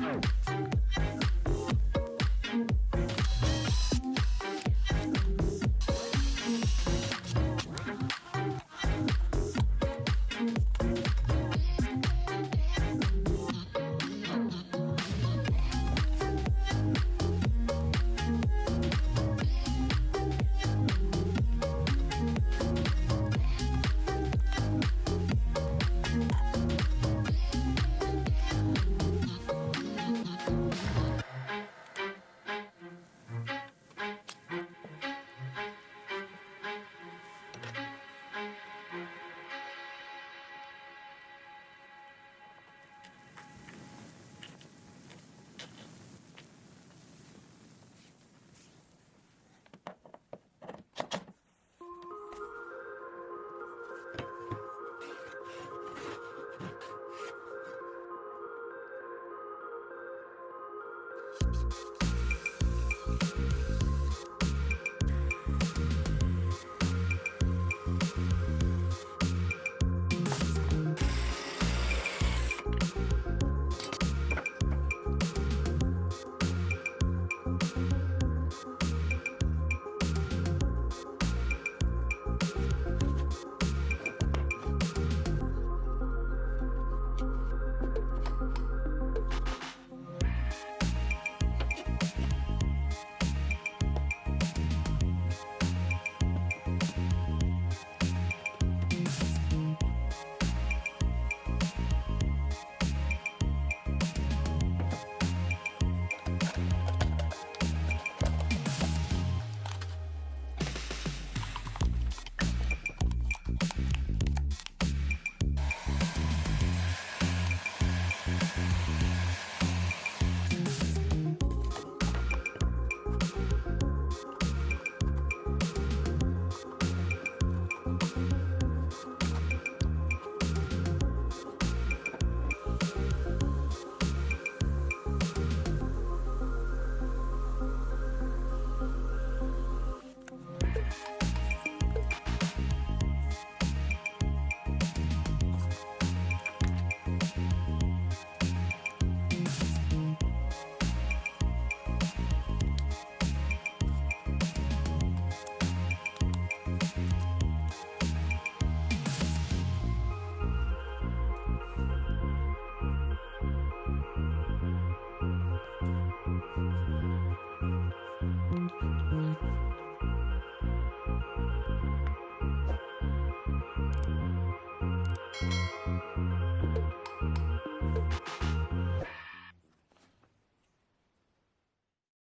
Oh.